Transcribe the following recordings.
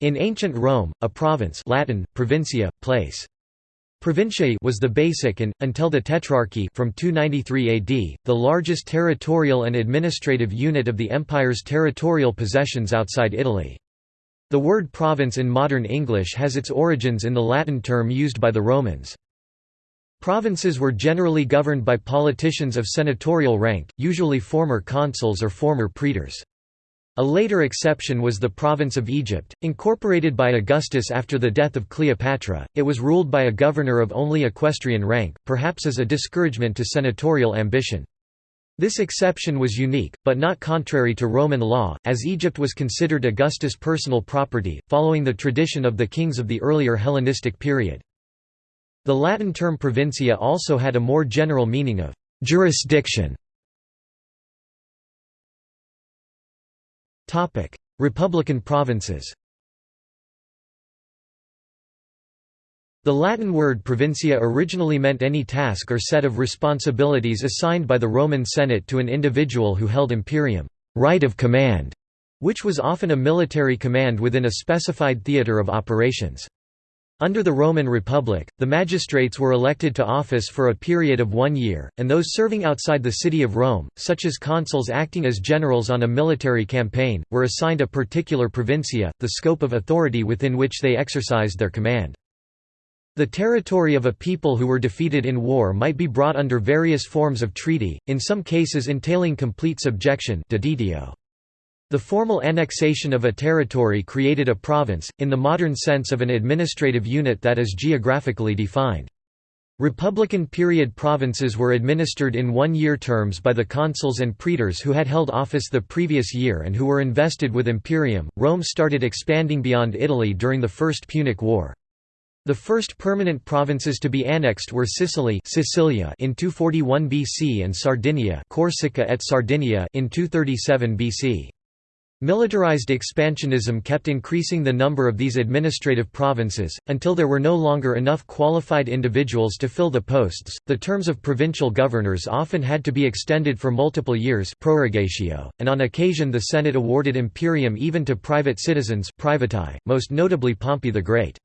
In ancient Rome, a province Latin, provincia, place. Provinciae was the basic and, until the Tetrarchy from 293 AD, the largest territorial and administrative unit of the empire's territorial possessions outside Italy. The word province in modern English has its origins in the Latin term used by the Romans. Provinces were generally governed by politicians of senatorial rank, usually former consuls or former praetors. A later exception was the province of Egypt, incorporated by Augustus after the death of Cleopatra. It was ruled by a governor of only equestrian rank, perhaps as a discouragement to senatorial ambition. This exception was unique, but not contrary to Roman law, as Egypt was considered Augustus' personal property, following the tradition of the kings of the earlier Hellenistic period. The Latin term provincia also had a more general meaning of jurisdiction. Topic: Republican provinces. The Latin word provincia originally meant any task or set of responsibilities assigned by the Roman Senate to an individual who held imperium right of command, which was often a military command within a specified theatre of operations. Under the Roman Republic, the magistrates were elected to office for a period of one year, and those serving outside the city of Rome, such as consuls acting as generals on a military campaign, were assigned a particular provincia, the scope of authority within which they exercised their command. The territory of a people who were defeated in war might be brought under various forms of treaty, in some cases entailing complete subjection the formal annexation of a territory created a province, in the modern sense of an administrative unit that is geographically defined. Republican period provinces were administered in one-year terms by the consuls and praetors who had held office the previous year and who were invested with imperium. Rome started expanding beyond Italy during the First Punic War. The first permanent provinces to be annexed were Sicily Sicilia in 241 BC and Sardinia Corsica et Sardinia in 237 BC. Militarized expansionism kept increasing the number of these administrative provinces, until there were no longer enough qualified individuals to fill the posts. The terms of provincial governors often had to be extended for multiple years, prorogatio, and on occasion the Senate awarded imperium even to private citizens, privati, most notably Pompey the Great.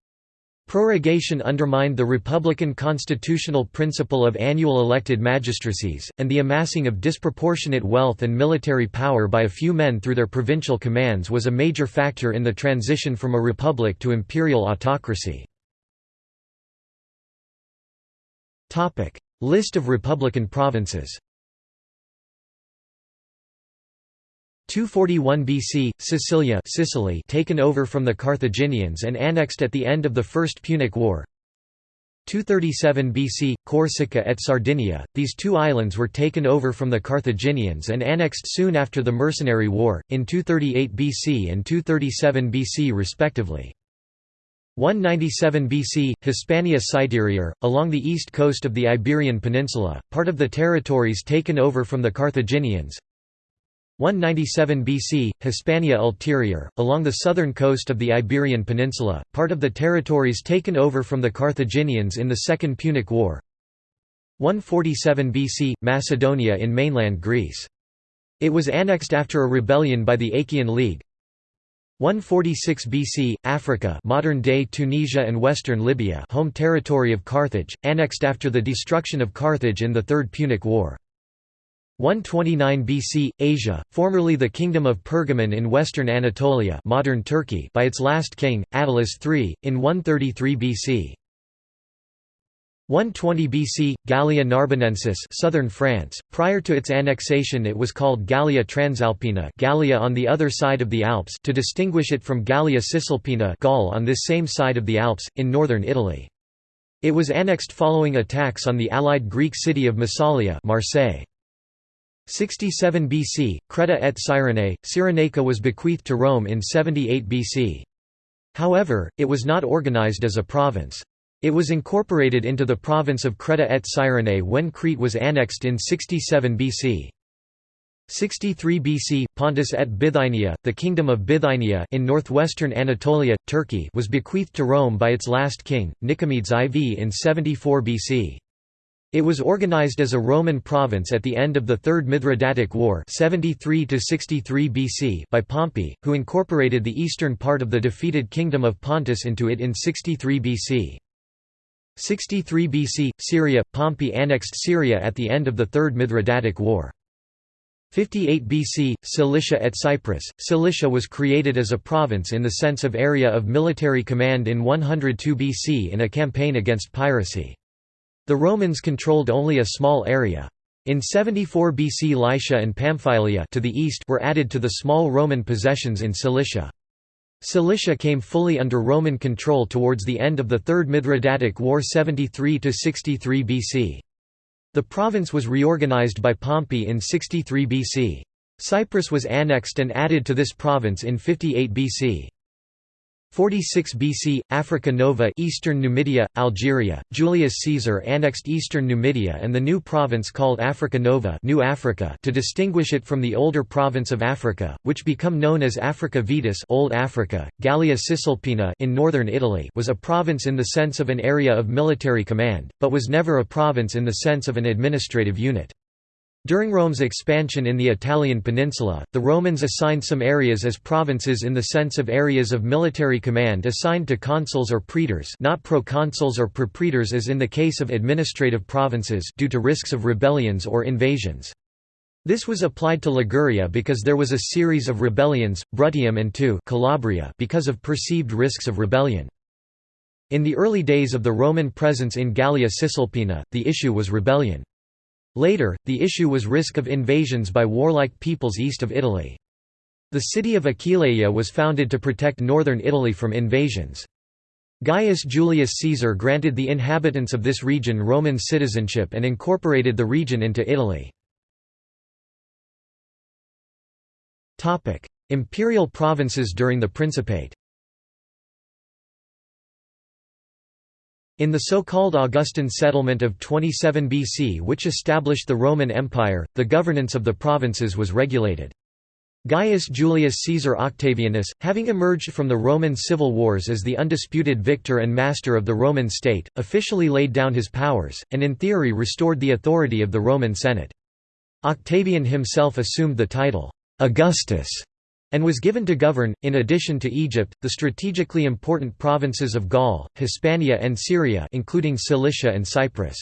Prorogation undermined the republican constitutional principle of annual elected magistracies, and the amassing of disproportionate wealth and military power by a few men through their provincial commands was a major factor in the transition from a republic to imperial autocracy. List of republican provinces 241 BC, Sicilia Sicily taken over from the Carthaginians and annexed at the end of the First Punic War 237 BC, Corsica et Sardinia, these two islands were taken over from the Carthaginians and annexed soon after the Mercenary War, in 238 BC and 237 BC respectively. 197 BC, Hispania Citerior, along the east coast of the Iberian Peninsula, part of the territories taken over from the Carthaginians 197 BC, Hispania Ulterior, along the southern coast of the Iberian Peninsula, part of the territories taken over from the Carthaginians in the Second Punic War. 147 BC, Macedonia in mainland Greece. It was annexed after a rebellion by the Achaean League. 146 BC, Africa modern-day Tunisia and western Libya home territory of Carthage, annexed after the destruction of Carthage in the Third Punic War 129 BC, Asia, formerly the Kingdom of Pergamon in western Anatolia modern Turkey by its last king, Attalus III, in 133 BC. 120 BC, Gallia Narbonensis southern France, prior to its annexation it was called Gallia Transalpina Gallia on the other side of the Alps to distinguish it from Gallia Cisalpina Gaul on this same side of the Alps, in northern Italy. It was annexed following attacks on the allied Greek city of Massalia Marseille. 67 BC, Creta et Cyrene, Cyrenaica was bequeathed to Rome in 78 BC. However, it was not organized as a province. It was incorporated into the province of Creta et Cyrene when Crete was annexed in 67 BC. 63 BC, Pontus et Bithynia, the kingdom of Bithynia in northwestern Anatolia, Turkey was bequeathed to Rome by its last king, Nicomedes IV in 74 BC. It was organized as a Roman province at the end of the Third Mithridatic War 73 BC by Pompey, who incorporated the eastern part of the defeated kingdom of Pontus into it in 63 BC. 63 BC – Syria – Pompey annexed Syria at the end of the Third Mithridatic War. 58 BC – Cilicia et Cyprus – Cilicia was created as a province in the sense of area of military command in 102 BC in a campaign against piracy. The Romans controlled only a small area. In 74 BC Lycia and Pamphylia to the east were added to the small Roman possessions in Cilicia. Cilicia came fully under Roman control towards the end of the Third Mithridatic War 73–63 BC. The province was reorganized by Pompey in 63 BC. Cyprus was annexed and added to this province in 58 BC. 46 BC, Africa Nova Eastern Numidia, Algeria, Julius Caesar annexed eastern Numidia and the new province called Africa Nova New Africa to distinguish it from the older province of Africa, which become known as Africa Vetus Old Africa. Gallia Cisalpina in northern Italy was a province in the sense of an area of military command, but was never a province in the sense of an administrative unit. During Rome's expansion in the Italian peninsula, the Romans assigned some areas as provinces in the sense of areas of military command assigned to consuls or praetors not proconsuls or propraetors as in the case of administrative provinces due to risks of rebellions or invasions. This was applied to Liguria because there was a series of rebellions, Bruttium and to Calabria because of perceived risks of rebellion. In the early days of the Roman presence in Gallia Cisalpina, the issue was rebellion. Later, the issue was risk of invasions by warlike peoples east of Italy. The city of Aquileia was founded to protect northern Italy from invasions. Gaius Julius Caesar granted the inhabitants of this region Roman citizenship and incorporated the region into Italy. Imperial provinces during the Principate In the so-called Augustan settlement of 27 BC which established the Roman Empire, the governance of the provinces was regulated. Gaius Julius Caesar Octavianus, having emerged from the Roman civil wars as the undisputed victor and master of the Roman state, officially laid down his powers, and in theory restored the authority of the Roman Senate. Octavian himself assumed the title, Augustus, and was given to govern, in addition to Egypt, the strategically important provinces of Gaul, Hispania and Syria including Cilicia and Cyprus.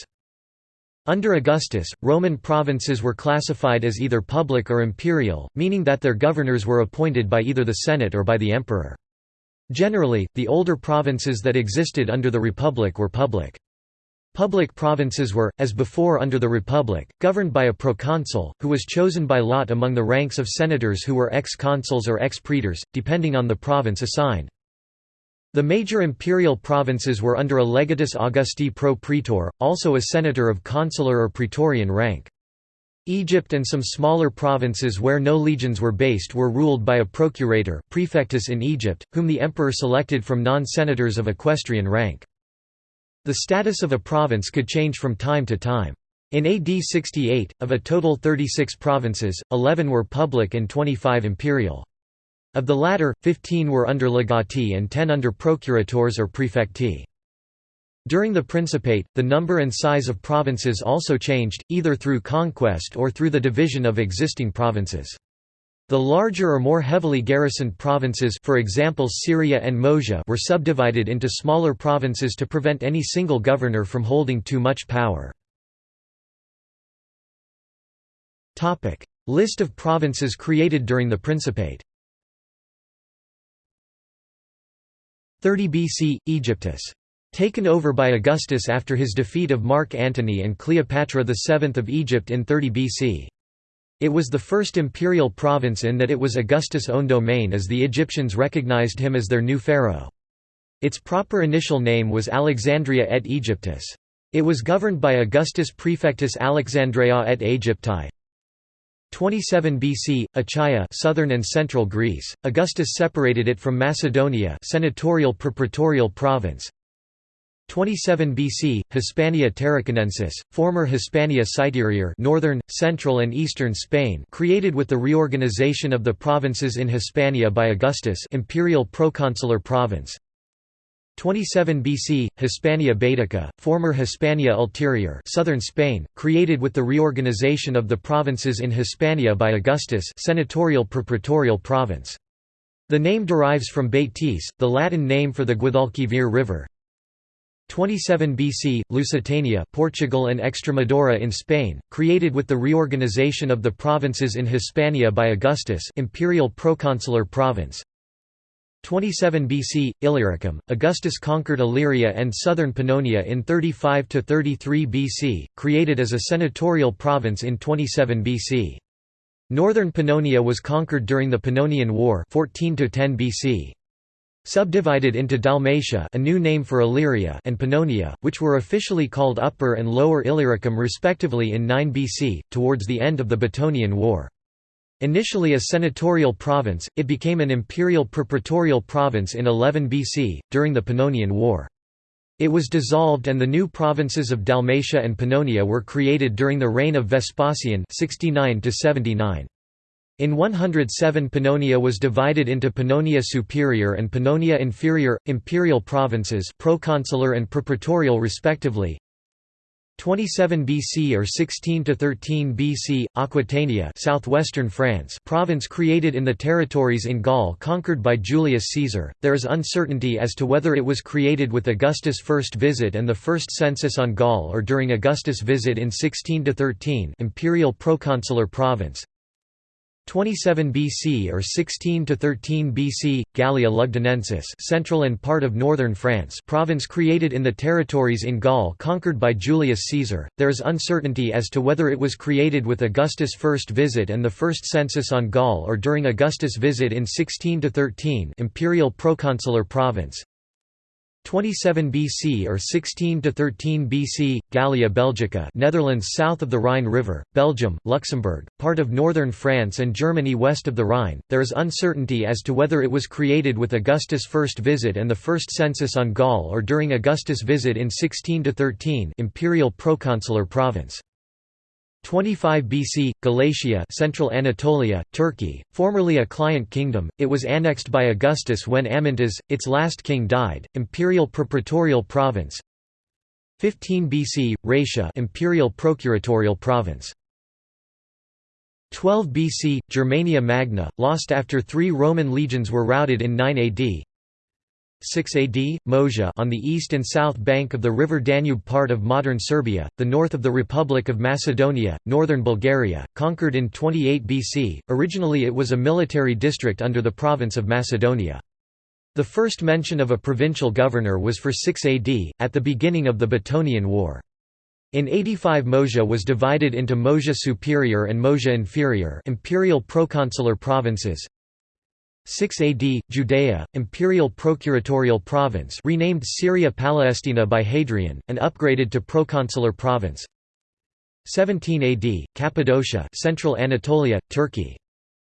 Under Augustus, Roman provinces were classified as either public or imperial, meaning that their governors were appointed by either the Senate or by the emperor. Generally, the older provinces that existed under the Republic were public. Public provinces were, as before under the Republic, governed by a proconsul, who was chosen by lot among the ranks of senators who were ex-consuls or ex-praetors, depending on the province assigned. The major imperial provinces were under a legatus Augusti pro praetor, also a senator of consular or praetorian rank. Egypt and some smaller provinces where no legions were based were ruled by a procurator prefectus in Egypt, whom the emperor selected from non-senators of equestrian rank. The status of a province could change from time to time. In AD 68, of a total 36 provinces, 11 were public and 25 imperial. Of the latter, 15 were under legati and 10 under procurators or praefecti. During the Principate, the number and size of provinces also changed, either through conquest or through the division of existing provinces. The larger or more heavily garrisoned provinces for example Syria and Moesia were subdivided into smaller provinces to prevent any single governor from holding too much power. List of provinces created during the Principate 30 BC – Aegyptus. Taken over by Augustus after his defeat of Mark Antony and Cleopatra VII of Egypt in 30 BC. It was the first imperial province in that it was Augustus' own domain as the Egyptians recognized him as their new pharaoh. Its proper initial name was Alexandria et Aegyptus. It was governed by Augustus Prefectus Alexandria et Aegypti. 27 BC, Achaia southern and central Greece, Augustus separated it from Macedonia senatorial propraetorial province, 27 BC, Hispania Tarraconensis, former Hispania Citerior northern, central and eastern Spain created with the reorganization of the provinces in Hispania by Augustus imperial proconsular province 27 BC, Hispania Baetica, former Hispania Ulterior southern Spain, created with the reorganization of the provinces in Hispania by Augustus senatorial propraetorial province. The name derives from Baetis, the Latin name for the Guadalquivir River. 27 BC, Lusitania Portugal and Extremadura in Spain, created with the reorganization of the provinces in Hispania by Augustus imperial proconsular province. 27 BC, Illyricum, Augustus conquered Illyria and southern Pannonia in 35–33 BC, created as a senatorial province in 27 BC. Northern Pannonia was conquered during the Pannonian War 14 BC. Subdivided into Dalmatia a new name for Illyria and Pannonia, which were officially called Upper and Lower Illyricum respectively in 9 BC, towards the end of the Batonian War. Initially a senatorial province, it became an imperial propraetorial province in 11 BC, during the Pannonian War. It was dissolved and the new provinces of Dalmatia and Pannonia were created during the reign of Vespasian 69 -79. In 107 Pannonia was divided into Pannonia Superior and Pannonia Inferior, imperial provinces proconsular and propraetorial respectively, 27 BC or 16 to 13 BC, Aquitania, southwestern France, province created in the territories in Gaul conquered by Julius Caesar. There is uncertainty as to whether it was created with Augustus' first visit and the first census on Gaul or during Augustus' visit in 16 to 13, imperial proconsular province. 27 BC or 16 to 13 BC Gallia Lugdunensis central and part of northern France province created in the territories in Gaul conquered by Julius Caesar. There is uncertainty as to whether it was created with Augustus' first visit and the first census on Gaul or during Augustus' visit in 16 to 13 imperial proconsular province 27 BC or 16 to 13 BC, Gallia Belgica, Netherlands south of the Rhine River, Belgium, Luxembourg, part of northern France and Germany west of the Rhine. There is uncertainty as to whether it was created with Augustus' first visit and the first census on Gaul or during Augustus' visit in 16 to 13, imperial proconsular province. 25 BC, Galatia Central Anatolia, Turkey, formerly a client kingdom, it was annexed by Augustus when Amyntas, its last king died, imperial propraetorial province. 15 BC, Raetia imperial procuratorial province. 12 BC, Germania Magna, lost after three Roman legions were routed in 9 AD 6 AD, Moesia on the east and south bank of the river Danube part of modern Serbia, the north of the Republic of Macedonia, northern Bulgaria, conquered in 28 BC, originally it was a military district under the province of Macedonia. The first mention of a provincial governor was for 6 AD, at the beginning of the Batonian War. In 85 Moesia was divided into Moesia Superior and Moesia Inferior imperial proconsular provinces, 6 AD, Judea, imperial procuratorial province renamed Syria Palestina by Hadrian, and upgraded to proconsular province 17 AD, Cappadocia central Anatolia, Turkey.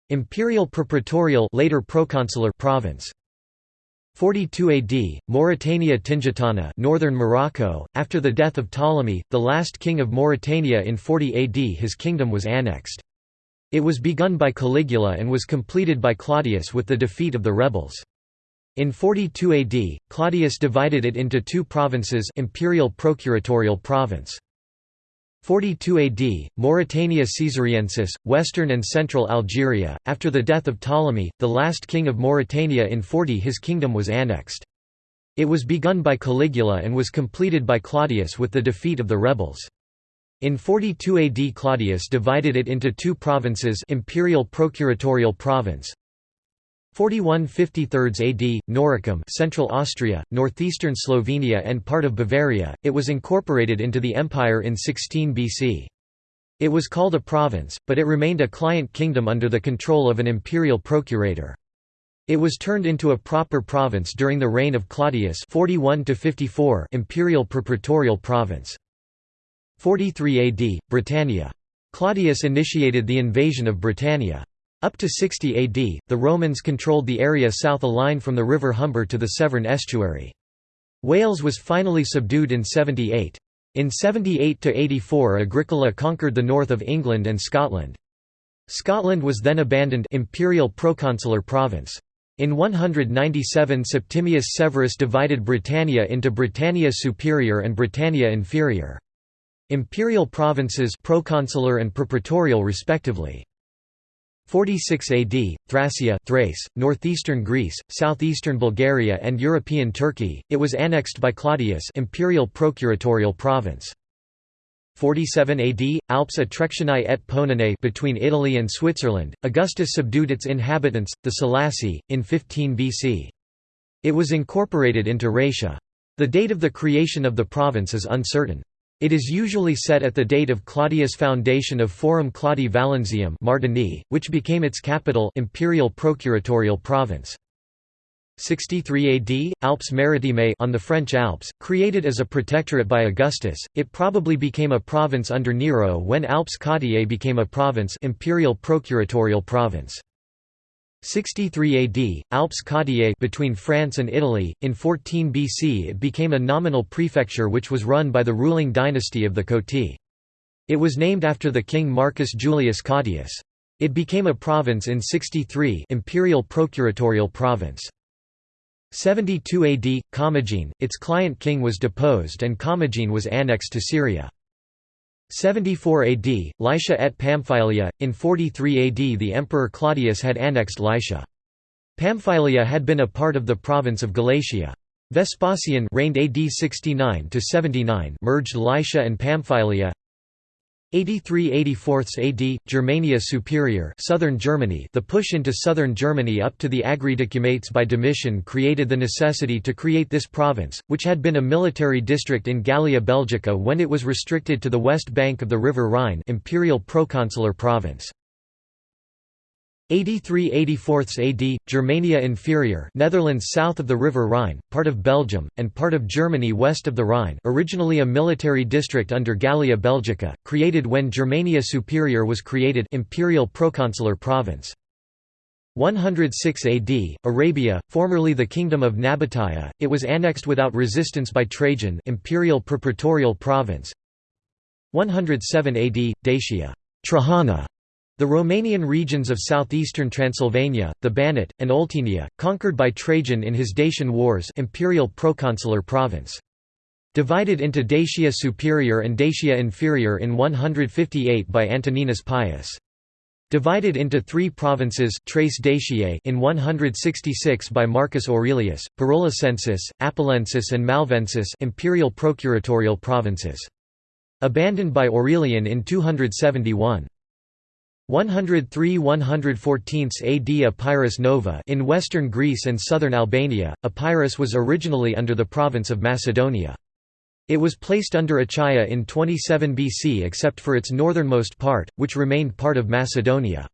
Imperial propraetorial later proconsular province 42 AD, Mauritania Tingitana northern Morocco, after the death of Ptolemy, the last king of Mauritania in 40 AD his kingdom was annexed. It was begun by Caligula and was completed by Claudius with the defeat of the rebels. In 42 AD, Claudius divided it into two provinces imperial procuratorial province. 42 AD, Mauritania Caesariensis, western and central Algeria. After the death of Ptolemy, the last king of Mauritania in 40 his kingdom was annexed. It was begun by Caligula and was completed by Claudius with the defeat of the rebels. In 42 AD Claudius divided it into two provinces imperial procuratorial province 41 53 AD, Noricum Central Austria, northeastern Slovenia and part of Bavaria, it was incorporated into the empire in 16 BC. It was called a province, but it remained a client kingdom under the control of an imperial procurator. It was turned into a proper province during the reign of Claudius 41 imperial propraetorial province. 43 AD, Britannia. Claudius initiated the invasion of Britannia. Up to 60 AD, the Romans controlled the area south a line from the river Humber to the Severn estuary. Wales was finally subdued in 78. In 78–84 Agricola conquered the north of England and Scotland. Scotland was then abandoned imperial proconsular province. In 197 Septimius Severus divided Britannia into Britannia Superior and Britannia Inferior. Imperial provinces proconsular and propraetorial respectively. 46 AD, Thracia Thrace, northeastern Greece, southeastern Bulgaria and European Turkey, it was annexed by Claudius imperial procuratorial province. 47 AD, Alps Atrectianae et Poeninae between Italy and Switzerland, Augustus subdued its inhabitants, the Salassi, in 15 BC. It was incorporated into Raetia. The date of the creation of the province is uncertain. It is usually set at the date of Claudius' foundation of Forum Claudii Vallensium Martigny, which became its capital imperial procuratorial province. 63 AD, Alpes Maritimes on the French Alps, created as a protectorate by Augustus, it probably became a province under Nero when Alpes Cottiae became a province imperial procuratorial province. 63 AD, Alpes Cottiae between France and Italy, in 14 BC it became a nominal prefecture which was run by the ruling dynasty of the Coti. It was named after the king Marcus Julius Claudius. It became a province in 63 imperial procuratorial province. 72 AD, Commagene, its client king was deposed and Commagene was annexed to Syria. 74 AD, Lycia et Pamphylia, in 43 AD the Emperor Claudius had annexed Lycia. Pamphylia had been a part of the province of Galatia. Vespasian reigned AD 69 to 79 merged Lycia and Pamphylia 83–84 AD, Germania Superior southern Germany The push into southern Germany up to the Agridecumates by Domitian created the necessity to create this province, which had been a military district in Gallia Belgica when it was restricted to the west bank of the River Rhine imperial proconsular province. 83–84 AD, Germania Inferior Netherlands south of the River Rhine, part of Belgium, and part of Germany west of the Rhine originally a military district under Gallia Belgica, created when Germania Superior was created imperial proconsular province. 106 AD, Arabia, formerly the Kingdom of Nabataea, it was annexed without resistance by Trajan imperial propraetorial province. 107 AD, Dacia Trajana, the Romanian regions of southeastern Transylvania, the Banat, and Oltenia, conquered by Trajan in his Dacian Wars imperial proconsular province. Divided into Dacia Superior and Dacia Inferior in 158 by Antoninus Pius. Divided into three provinces Tres Daciae in 166 by Marcus Aurelius, Porolissensis, Apulensis and Malvensis imperial procuratorial provinces. Abandoned by Aurelian in 271. 103 114 AD Epirus Nova in western Greece and southern Albania, Epirus was originally under the province of Macedonia. It was placed under Achaia in 27 BC except for its northernmost part, which remained part of Macedonia.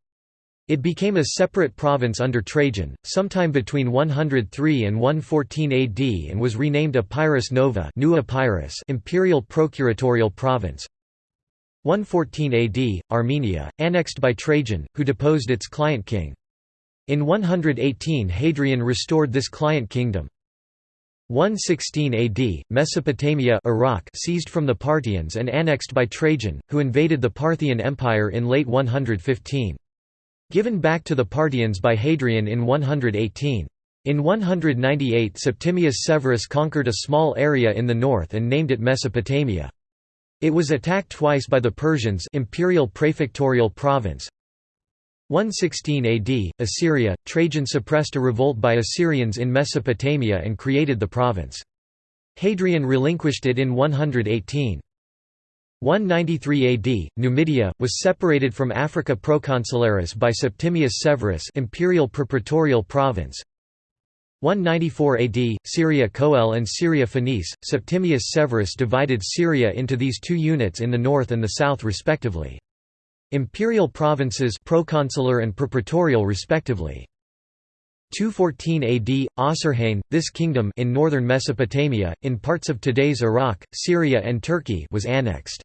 It became a separate province under Trajan, sometime between 103 and 114 AD and was renamed Epirus Nova New Epirus imperial procuratorial province. 114 AD, Armenia, annexed by Trajan, who deposed its client king. In 118 Hadrian restored this client kingdom. 116 AD, Mesopotamia Iraq seized from the Parthians and annexed by Trajan, who invaded the Parthian Empire in late 115. Given back to the Parthians by Hadrian in 118. In 198 Septimius Severus conquered a small area in the north and named it Mesopotamia. It was attacked twice by the Persians imperial prefectorial province. 116 AD, Assyria, Trajan suppressed a revolt by Assyrians in Mesopotamia and created the province. Hadrian relinquished it in 118. 193 AD, Numidia, was separated from Africa Proconsularis by Septimius Severus imperial propraetorial province. 194 AD, Syria Coel and Syria Phoenice, Septimius Severus divided Syria into these two units in the north and the south respectively. Imperial provinces proconsular and propraetorial respectively. 214 AD, Osroene, this kingdom in northern Mesopotamia, in parts of today's Iraq, Syria and Turkey was annexed.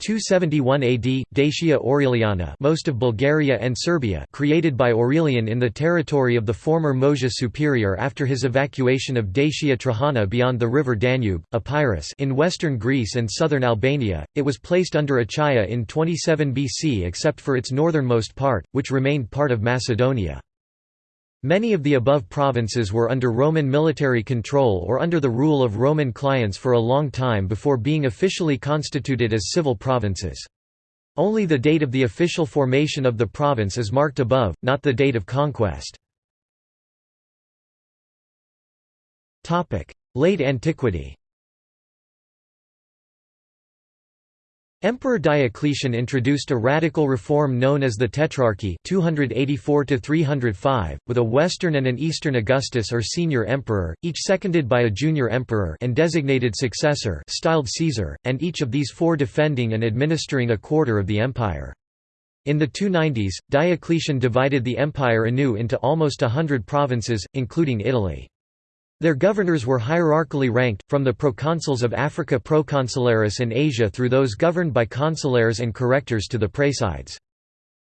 271 AD, Dacia Aureliana most of Bulgaria and Serbia created by Aurelian in the territory of the former Moesia Superior after his evacuation of Dacia Trajana beyond the river Danube, Epirus in western Greece and southern Albania, it was placed under Achaia in 27 BC except for its northernmost part, which remained part of Macedonia. Many of the above provinces were under Roman military control or under the rule of Roman clients for a long time before being officially constituted as civil provinces. Only the date of the official formation of the province is marked above, not the date of conquest. Late antiquity Emperor Diocletian introduced a radical reform known as the Tetrarchy 284 with a Western and an Eastern Augustus or senior emperor, each seconded by a junior emperor and designated successor styled Caesar, and each of these four defending and administering a quarter of the empire. In the 290s, Diocletian divided the empire anew into almost a hundred provinces, including Italy. Their governors were hierarchically ranked, from the proconsuls of Africa proconsularis and Asia through those governed by consulares and correctors to the praesides.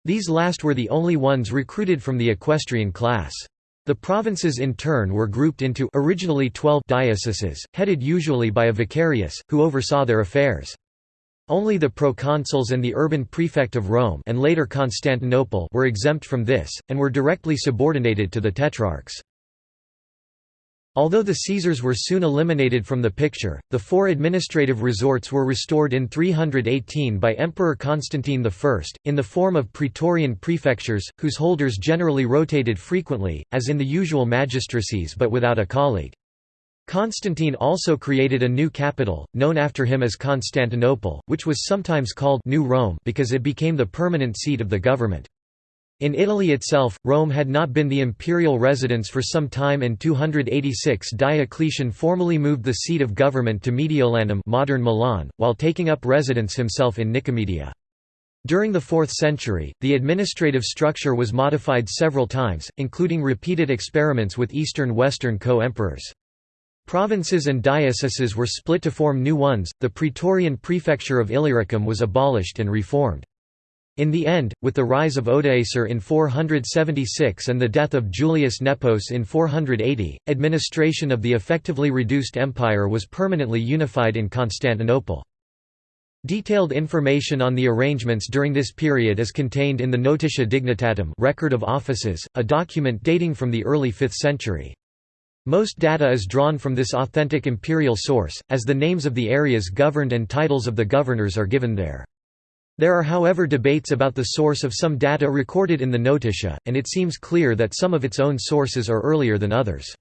These last were the only ones recruited from the equestrian class. The provinces in turn were grouped into originally 12 dioceses, headed usually by a vicarius, who oversaw their affairs. Only the proconsuls and the urban prefect of Rome and later Constantinople were exempt from this, and were directly subordinated to the tetrarchs. Although the Caesars were soon eliminated from the picture, the four administrative resorts were restored in 318 by Emperor Constantine I, in the form of praetorian prefectures, whose holders generally rotated frequently, as in the usual magistracies but without a colleague. Constantine also created a new capital, known after him as Constantinople, which was sometimes called New Rome because it became the permanent seat of the government. In Italy itself, Rome had not been the imperial residence for some time and 286 Diocletian formally moved the seat of government to Mediolanum modern Milan, while taking up residence himself in Nicomedia. During the 4th century, the administrative structure was modified several times, including repeated experiments with Eastern-Western co-emperors. Provinces and dioceses were split to form new ones, the Praetorian prefecture of Illyricum was abolished and reformed. In the end, with the rise of Odoacer in 476 and the death of Julius Nepos in 480, administration of the effectively reduced empire was permanently unified in Constantinople. Detailed information on the arrangements during this period is contained in the Notitia Dignitatum record of offices, a document dating from the early 5th century. Most data is drawn from this authentic imperial source, as the names of the areas governed and titles of the governors are given there. There are however debates about the source of some data recorded in the Notitia, and it seems clear that some of its own sources are earlier than others.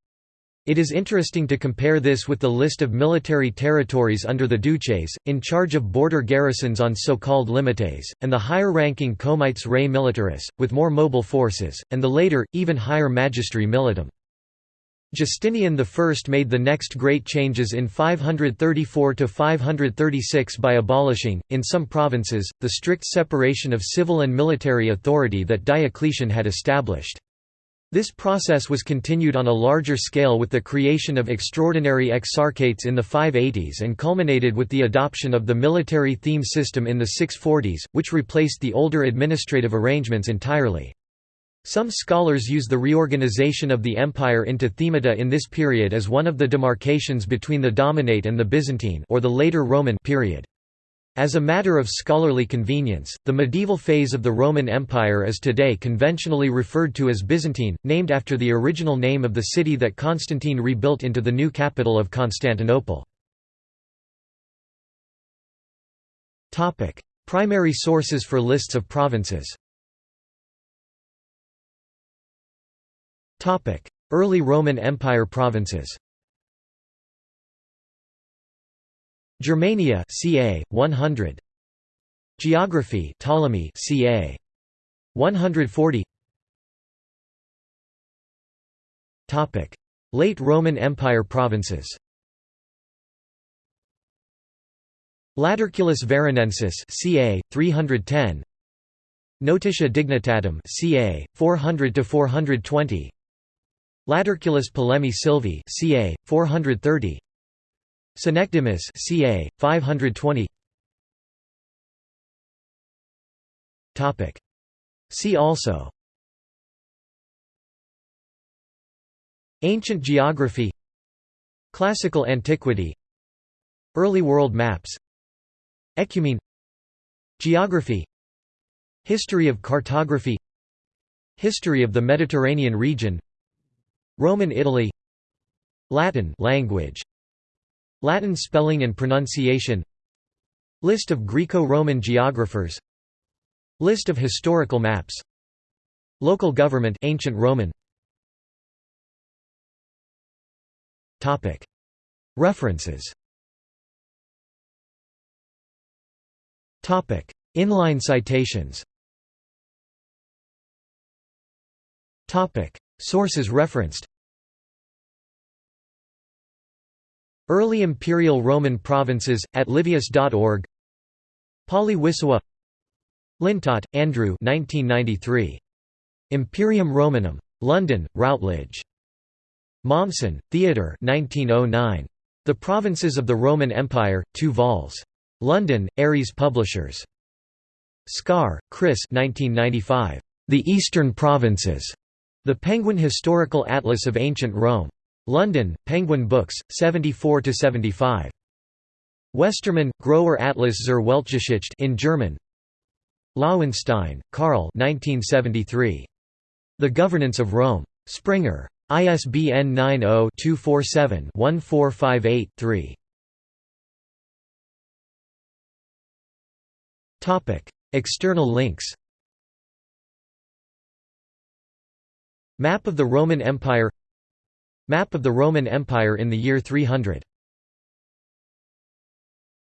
It is interesting to compare this with the list of military territories under the duces, in charge of border garrisons on so-called limites, and the higher-ranking comites rei militaris, with more mobile forces, and the later, even higher magistri militum. Justinian I made the next great changes in 534–536 by abolishing, in some provinces, the strict separation of civil and military authority that Diocletian had established. This process was continued on a larger scale with the creation of extraordinary exarchates in the 580s and culminated with the adoption of the military theme system in the 640s, which replaced the older administrative arrangements entirely. Some scholars use the reorganization of the empire into themata in this period as one of the demarcations between the Dominate and the Byzantine or the later Roman period. As a matter of scholarly convenience, the medieval phase of the Roman Empire is today conventionally referred to as Byzantine, named after the original name of the city that Constantine rebuilt into the new capital of Constantinople. Primary sources for lists of provinces Early Roman Empire provinces Germania ca. 100 Geography Ptolemy ca. 140 Topic. Late Roman Empire provinces Laterculus Veronensis ca. 310 Notitia Dignitatum ca. 400 to 420 Laterculus Polemi Silvi ca. 430 Synecdemus ca. 520 Topic. See also. Ancient geography. Classical antiquity. Early world maps. Ecumene. Geography. History of cartography. History of the Mediterranean region Roman Italy. Latin language. Latin spelling and pronunciation. List of Greco-Roman geographers. List of historical maps. Local government ancient Roman. Topic. References. Topic. Inline citations. Topic. Sources referenced Early Imperial Roman Provinces, at livius.org Pauly Wissowa Lintott, Andrew 1993. Imperium Romanum. London, Routledge. Mommsen, Theodore 1909. The Provinces of the Roman Empire, 2 vols. London, Ares Publishers. Scarre, Chris 1995. The Eastern Provinces. The Penguin Historical Atlas of Ancient Rome. London, Penguin Books, 74–75. Westermann, Großer Atlas zur Weltgeschichte in German Loewenstein, Karl 1973. The Governance of Rome. Springer. ISBN 90-247-1458-3. External links Map of the Roman Empire Map of the Roman Empire in the year 300